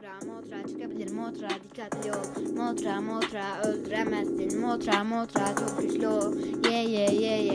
Motra motra çıkabilir. Motra dikkatli ol. Motra motra öldüremezsin. Motra motra çok güçlü ol. Ye ye ye ye.